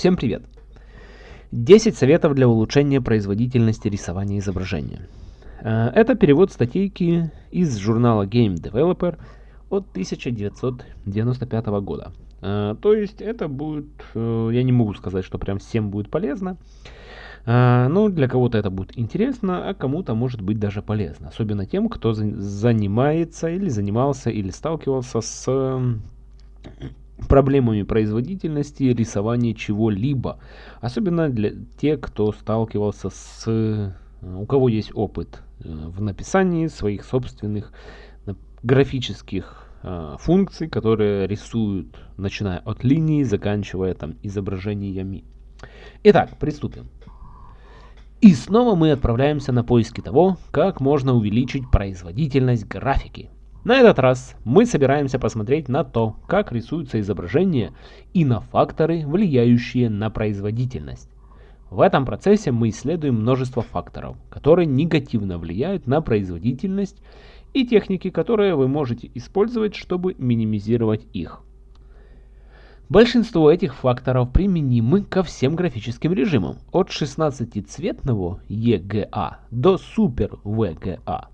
Всем привет! 10 советов для улучшения производительности рисования изображения. Э, это перевод статейки из журнала Game Developer от 1995 года. Э, то есть это будет, э, я не могу сказать, что прям всем будет полезно. Ну, для кого-то это будет интересно, а кому-то может быть даже полезно. Особенно тем, кто занимается или занимался или сталкивался с проблемами производительности рисования чего-либо. Особенно для тех, кто сталкивался с... Э, у кого есть опыт э, в написании своих собственных графических э, функций, которые рисуют, начиная от линии, заканчивая там изображениями. Итак, приступим. И снова мы отправляемся на поиски того, как можно увеличить производительность графики. На этот раз мы собираемся посмотреть на то, как рисуются изображения и на факторы, влияющие на производительность. В этом процессе мы исследуем множество факторов, которые негативно влияют на производительность и техники, которые вы можете использовать, чтобы минимизировать их. Большинство этих факторов применимы ко всем графическим режимам, от 16-цветного EGA до Super VGA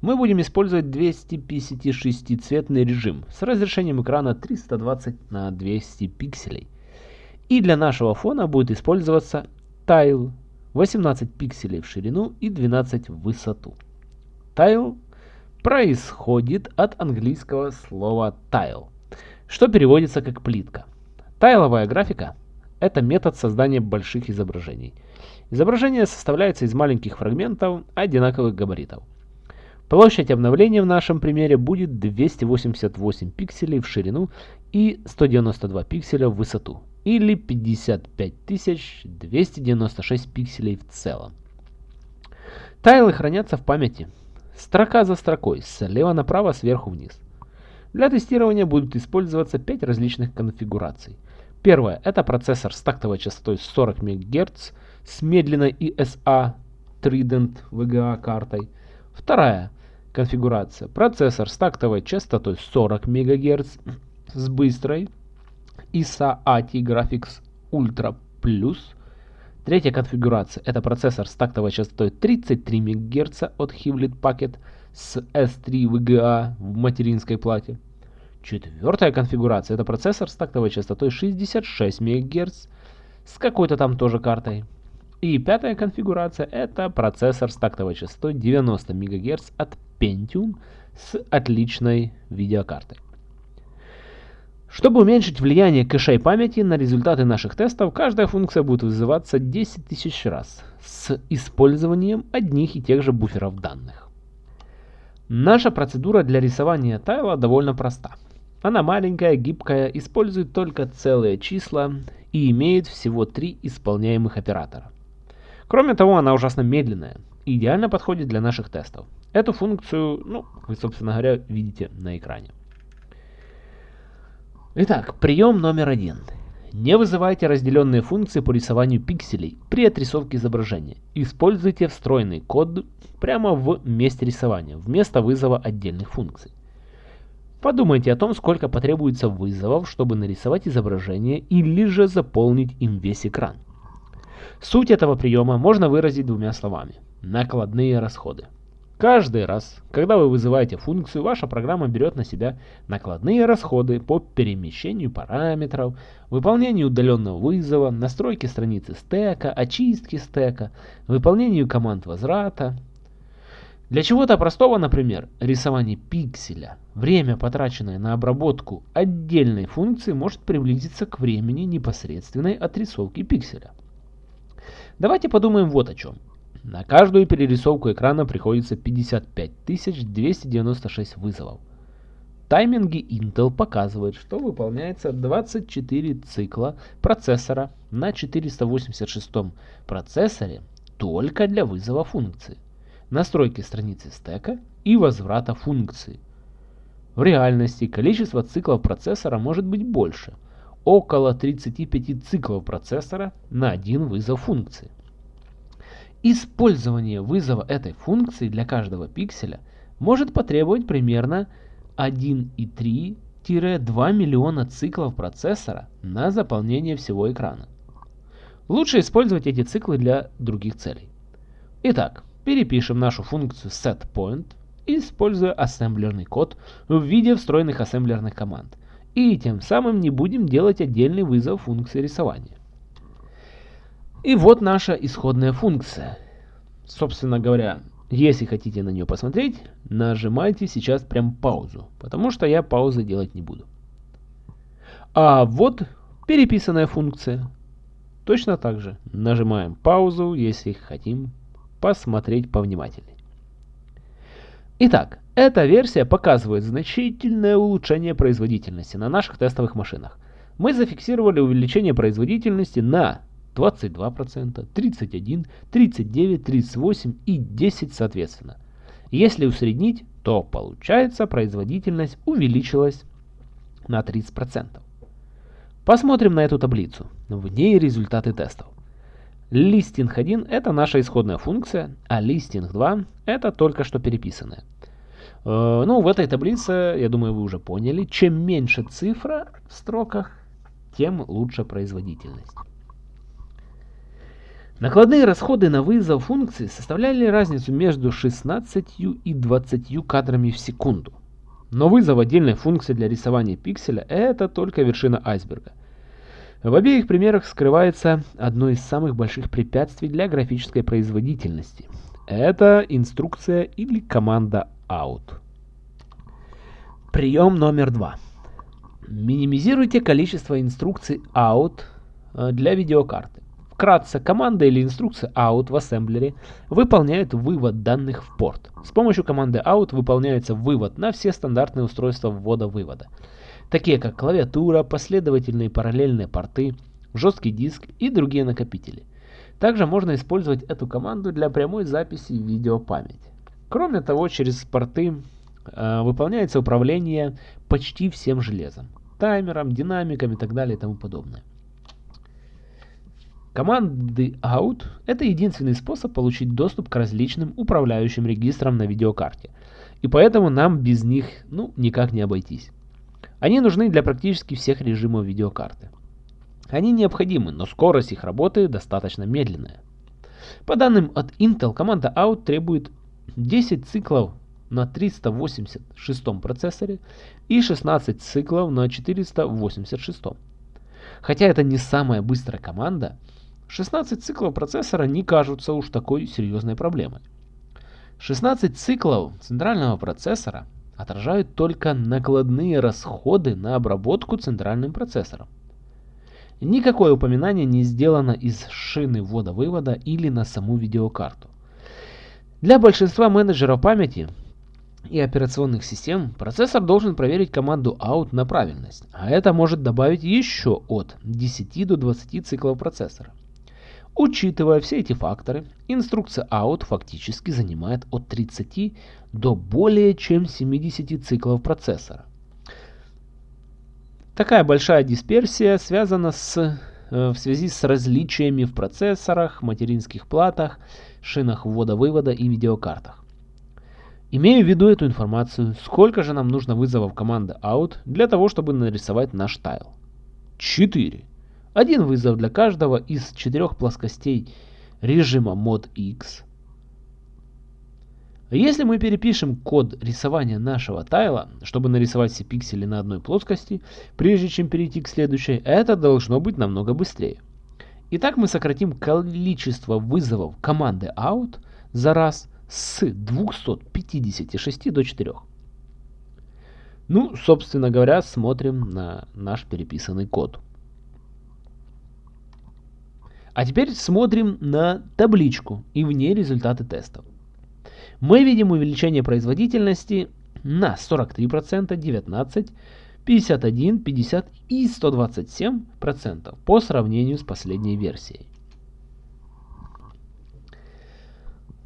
мы будем использовать 256-цветный режим с разрешением экрана 320 на 200 пикселей. И для нашего фона будет использоваться Tile 18 пикселей в ширину и 12 в высоту. Tile происходит от английского слова tile, что переводится как плитка. Тайловая графика – это метод создания больших изображений. Изображение составляется из маленьких фрагментов одинаковых габаритов – Площадь обновления в нашем примере будет 288 пикселей в ширину и 192 пикселя в высоту, или 55296 пикселей в целом. Тайлы хранятся в памяти, строка за строкой, слева направо, сверху вниз. Для тестирования будут использоваться 5 различных конфигураций. Первое – это процессор с тактовой частотой 40 МГц с медленной ESA Trident VGA картой. Вторая конфигурация. Процессор с тактовой частотой 40 МГц с быстрой ISA AT Graphics Ultra Plus. Третья конфигурация это процессор с тактовой частотой 33 МГц от Hewlett Packard с S3 VGA в материнской плате. Четвертая конфигурация это процессор с тактовой частотой 66 МГц с какой-то там тоже картой. И пятая конфигурация это процессор с тактовой частотой 90 МГц от Pentium с отличной видеокартой. Чтобы уменьшить влияние кэшей памяти на результаты наших тестов, каждая функция будет вызываться 10 тысяч раз с использованием одних и тех же буферов данных. Наша процедура для рисования тайла довольно проста. Она маленькая, гибкая, использует только целые числа и имеет всего три исполняемых оператора. Кроме того, она ужасно медленная и идеально подходит для наших тестов. Эту функцию, ну, вы, собственно говоря, видите на экране. Итак, прием номер один. Не вызывайте разделенные функции по рисованию пикселей при отрисовке изображения. Используйте встроенный код прямо в месте рисования, вместо вызова отдельных функций. Подумайте о том, сколько потребуется вызовов, чтобы нарисовать изображение или же заполнить им весь экран. Суть этого приема можно выразить двумя словами – накладные расходы. Каждый раз, когда вы вызываете функцию, ваша программа берет на себя накладные расходы по перемещению параметров, выполнению удаленного вызова, настройке страницы стека, очистке стека, выполнению команд возврата. Для чего-то простого, например, рисования пикселя, время, потраченное на обработку отдельной функции, может приблизиться к времени непосредственной отрисовки пикселя. Давайте подумаем вот о чем. На каждую перерисовку экрана приходится 55 296 вызовов. Тайминги Intel показывают, что выполняется 24 цикла процессора на 486 процессоре только для вызова функции, настройки страницы стека и возврата функции. В реальности количество циклов процессора может быть больше – около 35 циклов процессора на один вызов функции. Использование вызова этой функции для каждого пикселя может потребовать примерно 1,3-2 миллиона циклов процессора на заполнение всего экрана. Лучше использовать эти циклы для других целей. Итак, перепишем нашу функцию setPoint, используя ассемблерный код в виде встроенных ассемблерных команд. И тем самым не будем делать отдельный вызов функции рисования. И вот наша исходная функция. Собственно говоря, если хотите на нее посмотреть, нажимайте сейчас прям паузу, потому что я паузы делать не буду. А вот переписанная функция. Точно так же нажимаем паузу, если хотим посмотреть повнимательнее. Итак, эта версия показывает значительное улучшение производительности на наших тестовых машинах. Мы зафиксировали увеличение производительности на 22%, 31%, 39%, 38% и 10% соответственно. Если усреднить, то получается производительность увеличилась на 30%. Посмотрим на эту таблицу. В ней результаты тестов. Listing 1 это наша исходная функция, а Listing 2 это только что переписанная. Э, ну, в этой таблице, я думаю, вы уже поняли, чем меньше цифра в строках, тем лучше производительность. Накладные расходы на вызов функции составляли разницу между 16 и 20 кадрами в секунду. Но вызов отдельной функции для рисования пикселя – это только вершина айсберга. В обеих примерах скрывается одно из самых больших препятствий для графической производительности. Это инструкция или команда out. Прием номер два. Минимизируйте количество инструкций out э, для видеокарты. Вкратце, команда или инструкция out в ассемблере выполняет вывод данных в порт. С помощью команды out выполняется вывод на все стандартные устройства ввода-вывода, такие как клавиатура, последовательные параллельные порты, жесткий диск и другие накопители. Также можно использовать эту команду для прямой записи видеопамяти. Кроме того, через порты э, выполняется управление почти всем железом, таймером, динамиком и так далее и тому подобное. Команды out – это единственный способ получить доступ к различным управляющим регистрам на видеокарте. И поэтому нам без них ну, никак не обойтись. Они нужны для практически всех режимов видеокарты. Они необходимы, но скорость их работы достаточно медленная. По данным от Intel, команда out требует 10 циклов на 386 процессоре и 16 циклов на 486. Хотя это не самая быстрая команда, 16 циклов процессора не кажутся уж такой серьезной проблемой. 16 циклов центрального процессора отражают только накладные расходы на обработку центральным процессором. Никакое упоминание не сделано из шины ввода-вывода или на саму видеокарту. Для большинства менеджеров памяти и операционных систем процессор должен проверить команду out на правильность, а это может добавить еще от 10 до 20 циклов процессора. Учитывая все эти факторы, инструкция out фактически занимает от 30 до более чем 70 циклов процессора. Такая большая дисперсия связана с, э, в связи с различиями в процессорах, материнских платах, шинах ввода-вывода и видеокартах. Имея в виду эту информацию, сколько же нам нужно вызовов команды out для того, чтобы нарисовать наш тайл? 4. Один вызов для каждого из четырех плоскостей режима mod X. Если мы перепишем код рисования нашего тайла, чтобы нарисовать все пиксели на одной плоскости, прежде чем перейти к следующей, это должно быть намного быстрее. Итак, мы сократим количество вызовов команды out за раз с 256 до 4. Ну, собственно говоря, смотрим на наш переписанный код. А теперь смотрим на табличку и в ней результаты тестов. Мы видим увеличение производительности на 43%, 19%, 51, 50 и 127% по сравнению с последней версией.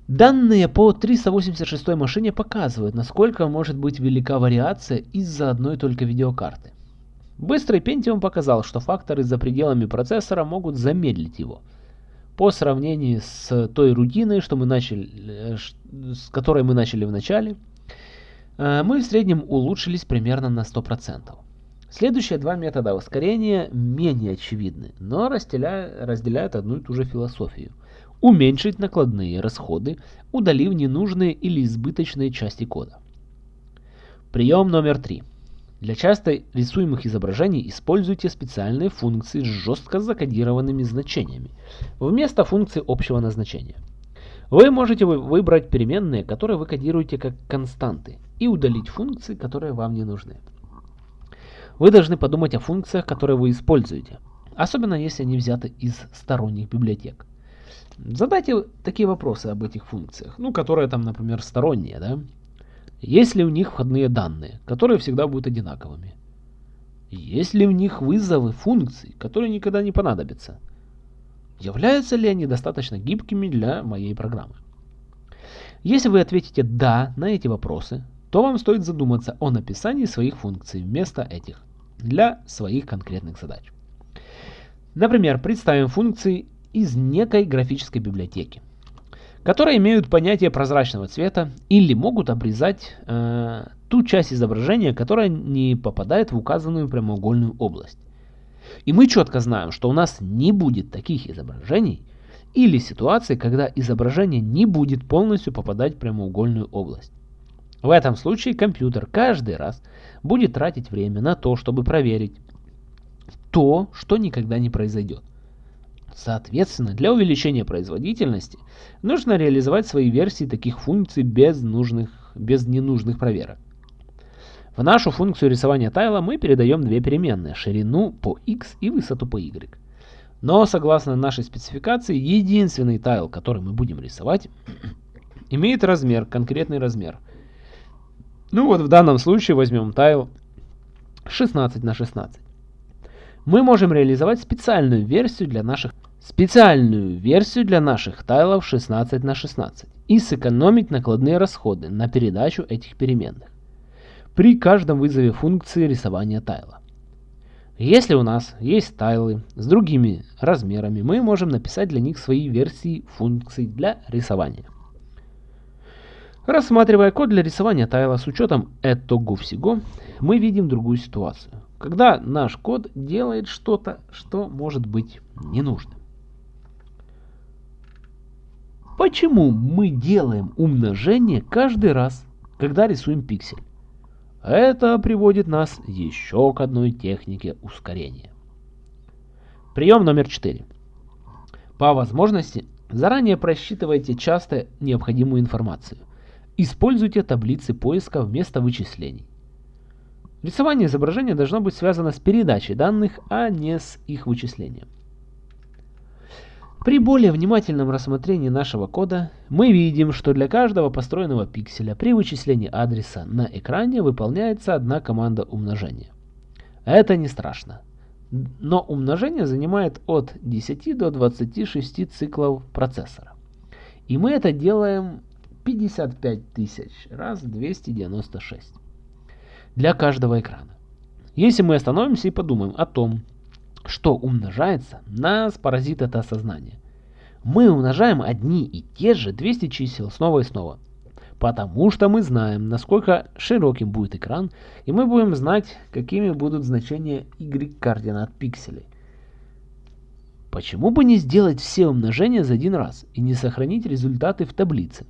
Данные по 386 машине показывают, насколько может быть велика вариация из-за одной только видеокарты. Быстрый Pentium показал, что факторы за пределами процессора могут замедлить его. По сравнению с той рутиной, что мы начали, э, с которой мы начали в начале, э, мы в среднем улучшились примерно на 100%. Следующие два метода ускорения менее очевидны, но разделяют, разделяют одну и ту же философию. Уменьшить накладные расходы, удалив ненужные или избыточные части кода. Прием номер три. Для часто рисуемых изображений используйте специальные функции с жестко закодированными значениями, вместо функций общего назначения. Вы можете выбрать переменные, которые вы кодируете как константы, и удалить функции, которые вам не нужны. Вы должны подумать о функциях, которые вы используете, особенно если они взяты из сторонних библиотек. Задайте такие вопросы об этих функциях, ну, которые там, например, сторонние, да? Есть ли у них входные данные, которые всегда будут одинаковыми? Есть ли у них вызовы функций, которые никогда не понадобятся? Являются ли они достаточно гибкими для моей программы? Если вы ответите «да» на эти вопросы, то вам стоит задуматься о написании своих функций вместо этих для своих конкретных задач. Например, представим функции из некой графической библиотеки, которые имеют понятие прозрачного цвета или могут обрезать э, ту часть изображения, которая не попадает в указанную прямоугольную область. И мы четко знаем, что у нас не будет таких изображений или ситуаций, когда изображение не будет полностью попадать в прямоугольную область. В этом случае компьютер каждый раз будет тратить время на то, чтобы проверить то, что никогда не произойдет. Соответственно, для увеличения производительности нужно реализовать свои версии таких функций без, нужных, без ненужных проверок. В нашу функцию рисования тайла мы передаем две переменные, ширину по x и высоту по y. Но согласно нашей спецификации, единственный тайл, который мы будем рисовать, имеет размер, конкретный размер – ну вот в данном случае возьмем тайл 16 на 16. Мы можем реализовать специальную версию для наших специальную версию для наших тайлов 16 на 16 и сэкономить накладные расходы на передачу этих переменных при каждом вызове функции рисования тайла. Если у нас есть тайлы с другими размерами, мы можем написать для них свои версии функций для рисования. Рассматривая код для рисования тайла с учетом этого всего, мы видим другую ситуацию. Когда наш код делает что-то, что может быть ненужным. Почему мы делаем умножение каждый раз, когда рисуем пиксель? Это приводит нас еще к одной технике ускорения. Прием номер 4. По возможности, заранее просчитывайте часто необходимую информацию. Используйте таблицы поиска вместо вычислений. Рисование изображения должно быть связано с передачей данных, а не с их вычислением. При более внимательном рассмотрении нашего кода мы видим, что для каждого построенного пикселя при вычислении адреса на экране выполняется одна команда умножения. Это не страшно. Но умножение занимает от 10 до 26 циклов процессора. И мы это делаем 55 тысяч раз 296 для каждого экрана. Если мы остановимся и подумаем о том, что умножается, нас поразит это осознание. Мы умножаем одни и те же 200 чисел снова и снова. Потому что мы знаем, насколько широким будет экран, и мы будем знать, какими будут значения y-координат пикселей. Почему бы не сделать все умножения за один раз и не сохранить результаты в таблице?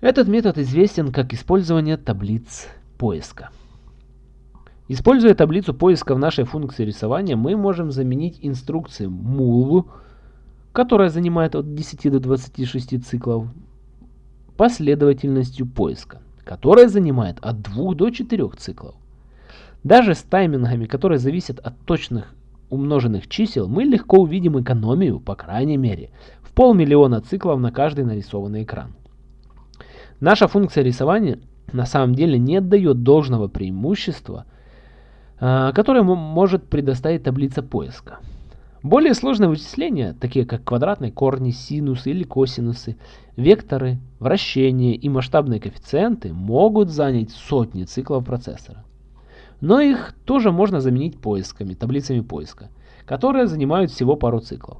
Этот метод известен как использование таблиц поиска. Используя таблицу поиска в нашей функции рисования, мы можем заменить инструкцию mul, которая занимает от 10 до 26 циклов, последовательностью поиска, которая занимает от 2 до 4 циклов. Даже с таймингами, которые зависят от точных умноженных чисел, мы легко увидим экономию, по крайней мере, в полмиллиона циклов на каждый нарисованный экран. Наша функция рисования на самом деле не дает должного преимущества, а, которое может предоставить таблица поиска. Более сложные вычисления, такие как квадратные корни, синусы или косинусы, векторы, вращения и масштабные коэффициенты могут занять сотни циклов процессора. Но их тоже можно заменить поисками, таблицами поиска, которые занимают всего пару циклов.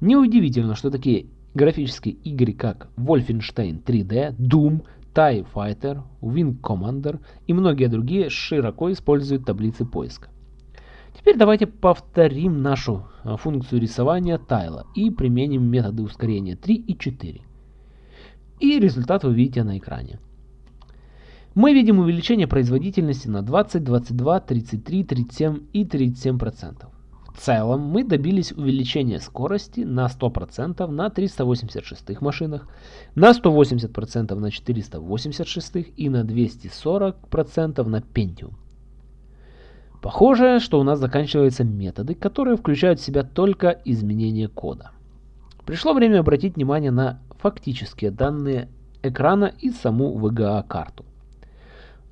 Неудивительно, что такие графические игры, как Wolfenstein 3D, Doom, TIE Fighter, Wing Commander и многие другие широко используют таблицы поиска. Теперь давайте повторим нашу а, функцию рисования тайла и применим методы ускорения 3 и 4. И результат вы видите на экране. Мы видим увеличение производительности на 20, 22, 33, 37 и 37%. В целом мы добились увеличения скорости на 100% на 386 машинах, на 180% на 486 и на 240% на Pentium. Похоже, что у нас заканчиваются методы, которые включают в себя только изменение кода. Пришло время обратить внимание на фактические данные экрана и саму VGA-карту.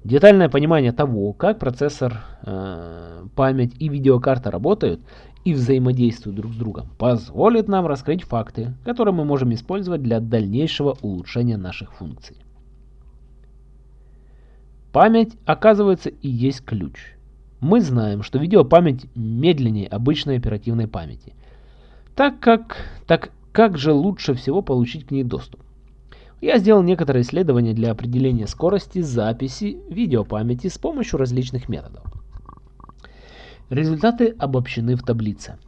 Детальное понимание того, как процессор, э, память и видеокарта работают и взаимодействуют друг с другом, позволит нам раскрыть факты, которые мы можем использовать для дальнейшего улучшения наших функций. Память, оказывается, и есть ключ. Мы знаем, что видеопамять медленнее обычной оперативной памяти. Так как, так как же лучше всего получить к ней доступ? Я сделал некоторые исследования для определения скорости записи видеопамяти с помощью различных методов. Результаты обобщены в таблице,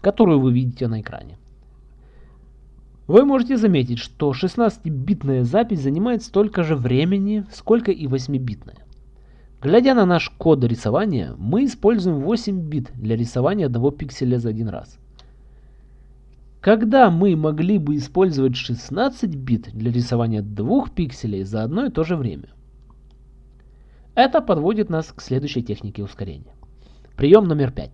которую вы видите на экране. Вы можете заметить, что 16-битная запись занимает столько же времени, сколько и 8-битная. Глядя на наш код рисования, мы используем 8 бит для рисования одного пикселя за один раз. Когда мы могли бы использовать 16 бит для рисования двух пикселей за одно и то же время? Это подводит нас к следующей технике ускорения. Прием номер 5.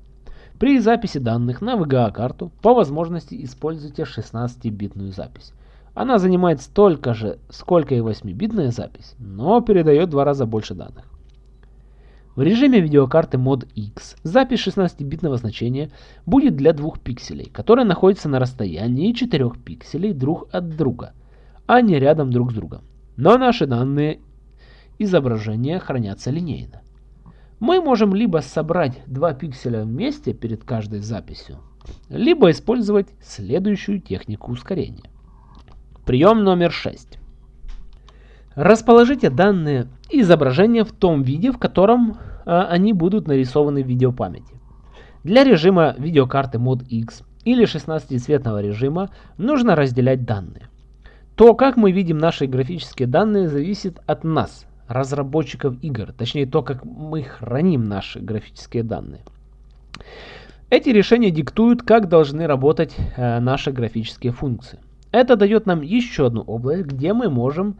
При записи данных на VGA-карту по возможности используйте 16-битную запись. Она занимает столько же, сколько и 8-битная запись, но передает в два раза больше данных. В режиме видеокарты Mod X запись 16-битного значения будет для двух пикселей, которые находятся на расстоянии 4 пикселей друг от друга, а не рядом друг с другом. Но наши данные изображения хранятся линейно. Мы можем либо собрать два пикселя вместе перед каждой записью, либо использовать следующую технику ускорения. Прием номер 6. Расположите данные изображения в том виде, в котором они будут нарисованы в видеопамяти. Для режима видеокарты Mod X или 16-цветного режима нужно разделять данные. То, как мы видим наши графические данные, зависит от нас, разработчиков игр, точнее то, как мы храним наши графические данные. Эти решения диктуют, как должны работать э, наши графические функции. Это дает нам еще одну область, где мы можем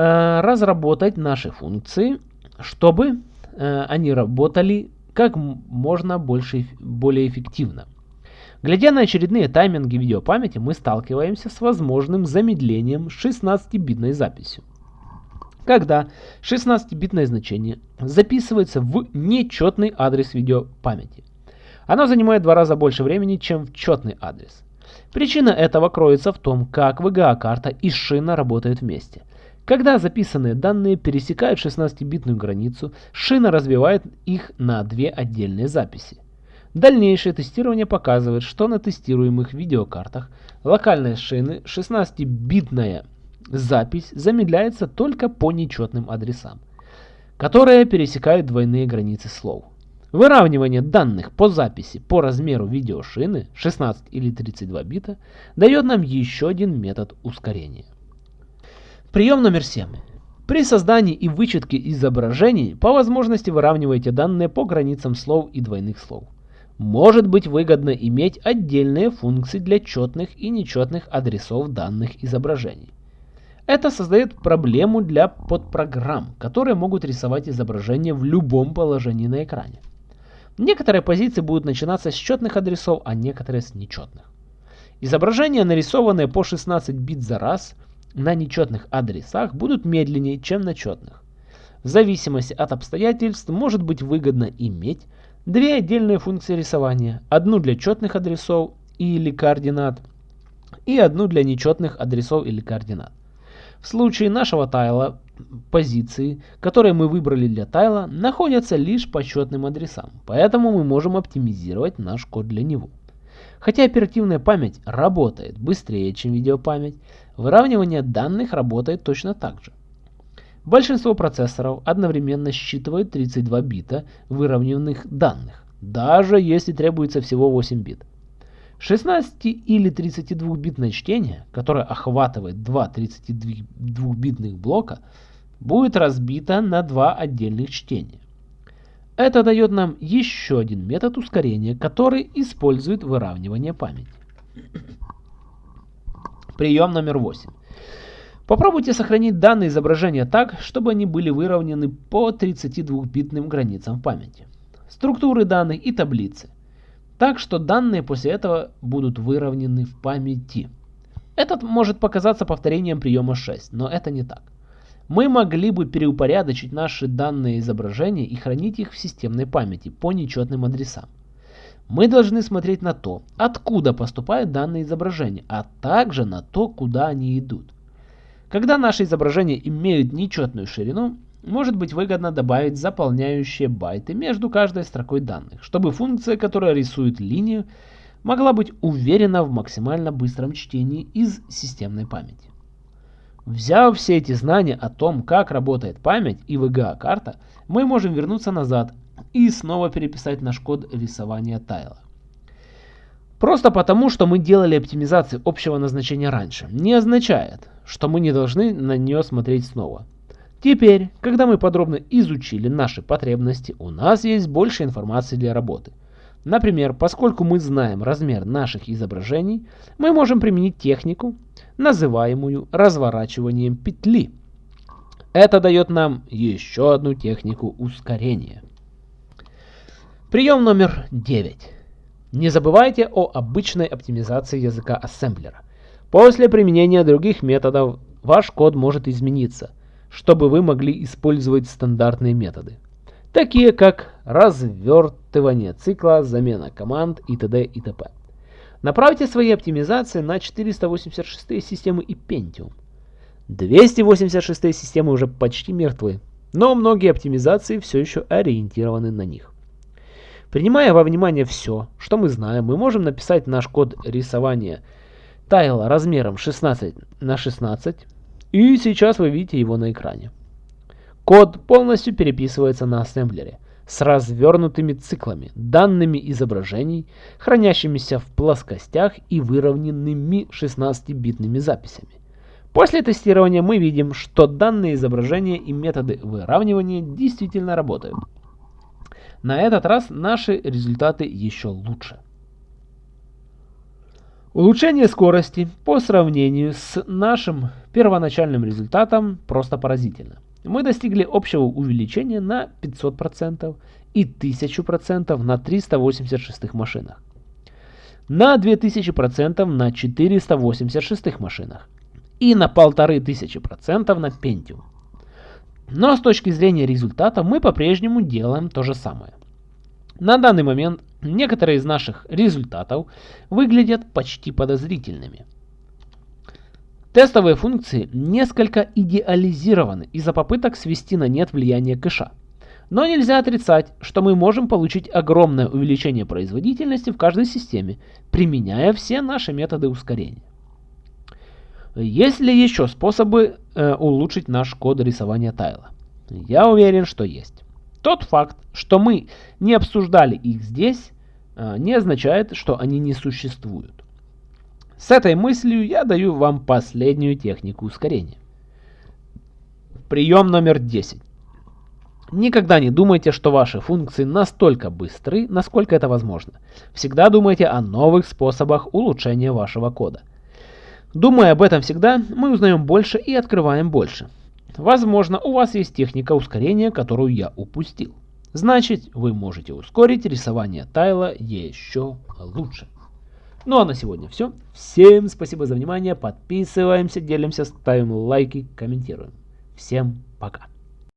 Э, разработать наши функции, чтобы они работали как можно больше, более эффективно. Глядя на очередные тайминги видеопамяти, мы сталкиваемся с возможным замедлением 16-битной записью. Когда 16-битное значение записывается в нечетный адрес видеопамяти. Оно занимает два раза больше времени, чем в четный адрес. Причина этого кроется в том, как VGA-карта и шина работают вместе – когда записанные данные пересекают 16-битную границу, шина разбивает их на две отдельные записи. Дальнейшее тестирование показывает, что на тестируемых видеокартах локальной шины 16-битная запись замедляется только по нечетным адресам, которые пересекают двойные границы слов. Выравнивание данных по записи по размеру видеошины 16 или 32 бита дает нам еще один метод ускорения. Прием номер 7. При создании и вычетке изображений по возможности выравнивайте данные по границам слов и двойных слов. Может быть выгодно иметь отдельные функции для четных и нечетных адресов данных изображений. Это создает проблему для подпрограмм, которые могут рисовать изображение в любом положении на экране. Некоторые позиции будут начинаться с четных адресов, а некоторые с нечетных. Изображения, нарисованные по 16 бит за раз – на нечетных адресах будут медленнее, чем на четных. В зависимости от обстоятельств может быть выгодно иметь две отдельные функции рисования. Одну для четных адресов или координат и одну для нечетных адресов или координат. В случае нашего тайла позиции, которые мы выбрали для тайла, находятся лишь по четным адресам, поэтому мы можем оптимизировать наш код для него. Хотя оперативная память работает быстрее, чем видеопамять, выравнивание данных работает точно так же. Большинство процессоров одновременно считывают 32 бита выровненных данных, даже если требуется всего 8 бит. 16 или 32-битное чтение, которое охватывает два 32-битных блока, будет разбито на два отдельных чтения. Это дает нам еще один метод ускорения, который использует выравнивание памяти. Прием номер 8. Попробуйте сохранить данные изображения так, чтобы они были выровнены по 32-битным границам памяти. Структуры данных и таблицы. Так что данные после этого будут выровнены в памяти. Этот может показаться повторением приема 6, но это не так. Мы могли бы переупорядочить наши данные изображения и хранить их в системной памяти по нечетным адресам. Мы должны смотреть на то, откуда поступают данные изображения, а также на то, куда они идут. Когда наши изображения имеют нечетную ширину, может быть выгодно добавить заполняющие байты между каждой строкой данных, чтобы функция, которая рисует линию, могла быть уверена в максимально быстром чтении из системной памяти. Взяв все эти знания о том, как работает память и VGA-карта, мы можем вернуться назад и снова переписать наш код рисования тайла. Просто потому, что мы делали оптимизацию общего назначения раньше, не означает, что мы не должны на нее смотреть снова. Теперь, когда мы подробно изучили наши потребности, у нас есть больше информации для работы. Например, поскольку мы знаем размер наших изображений, мы можем применить технику, называемую разворачиванием петли. Это дает нам еще одну технику ускорения. Прием номер 9. Не забывайте о обычной оптимизации языка ассемблера. После применения других методов ваш код может измениться, чтобы вы могли использовать стандартные методы, такие как развертывание цикла, замена команд и т.д. и т.п. Направьте свои оптимизации на 486 системы и Pentium. 286 системы уже почти мертвы, но многие оптимизации все еще ориентированы на них. Принимая во внимание все, что мы знаем, мы можем написать наш код рисования тайла размером 16 на 16 и сейчас вы видите его на экране. Код полностью переписывается на ассемблере с развернутыми циклами, данными изображений, хранящимися в плоскостях и выровненными 16-битными записями. После тестирования мы видим, что данные изображения и методы выравнивания действительно работают. На этот раз наши результаты еще лучше. Улучшение скорости по сравнению с нашим первоначальным результатом просто поразительно. Мы достигли общего увеличения на 500% и 1000% на 386 машинах. На 2000% на 486 машинах. И на 1500% на Pentium. Но с точки зрения результата мы по-прежнему делаем то же самое. На данный момент некоторые из наших результатов выглядят почти подозрительными. Тестовые функции несколько идеализированы из-за попыток свести на нет влияние кэша. Но нельзя отрицать, что мы можем получить огромное увеличение производительности в каждой системе, применяя все наши методы ускорения. Есть ли еще способы э, улучшить наш код рисования тайла? Я уверен, что есть. Тот факт, что мы не обсуждали их здесь, а, не означает, что они не существуют. С этой мыслью я даю вам последнюю технику ускорения. Прием номер 10. Никогда не думайте, что ваши функции настолько быстры, насколько это возможно. Всегда думайте о новых способах улучшения вашего кода. Думая об этом всегда, мы узнаем больше и открываем больше. Возможно, у вас есть техника ускорения, которую я упустил. Значит, вы можете ускорить рисование тайла еще лучше. Ну а на сегодня все. Всем спасибо за внимание. Подписываемся, делимся, ставим лайки, комментируем. Всем пока.